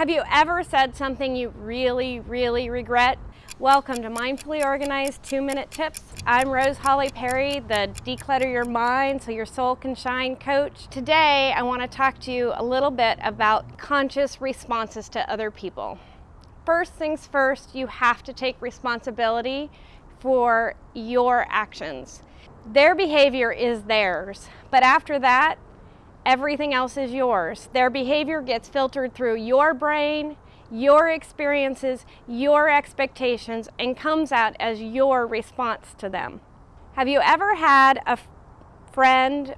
Have you ever said something you really, really regret? Welcome to Mindfully Organized 2-Minute Tips. I'm Rose Holly Perry, the Declutter Your Mind So Your Soul Can Shine coach. Today, I want to talk to you a little bit about conscious responses to other people. First things first, you have to take responsibility for your actions. Their behavior is theirs, but after that, everything else is yours. Their behavior gets filtered through your brain, your experiences, your expectations, and comes out as your response to them. Have you ever had a friend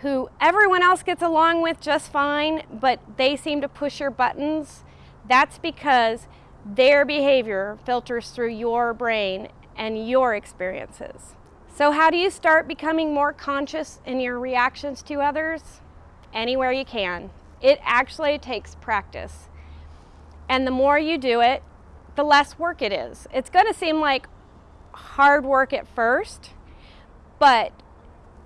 who everyone else gets along with just fine, but they seem to push your buttons? That's because their behavior filters through your brain and your experiences. So how do you start becoming more conscious in your reactions to others? Anywhere you can. It actually takes practice. And the more you do it, the less work it is. It's going to seem like hard work at first, but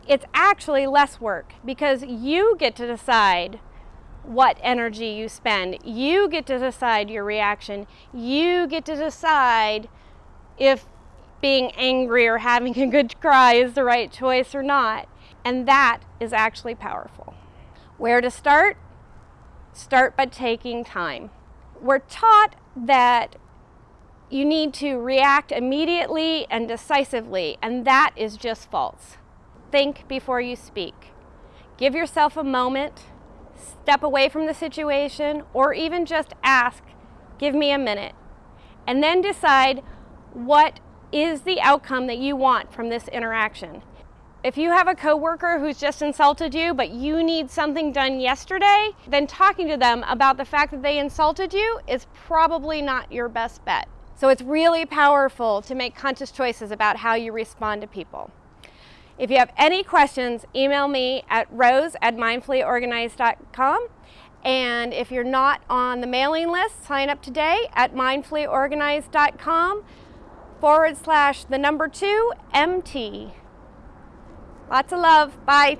it's actually less work because you get to decide what energy you spend. You get to decide your reaction. You get to decide if being angry or having a good cry is the right choice or not. And that is actually powerful. Where to start? Start by taking time. We're taught that you need to react immediately and decisively, and that is just false. Think before you speak. Give yourself a moment, step away from the situation, or even just ask, give me a minute, and then decide what is the outcome that you want from this interaction. If you have a coworker who's just insulted you, but you need something done yesterday, then talking to them about the fact that they insulted you is probably not your best bet. So it's really powerful to make conscious choices about how you respond to people. If you have any questions, email me at rose at mindfullyorganized.com. And if you're not on the mailing list, sign up today at mindfullyorganized.com forward slash the number two MT. Lots of love. Bye.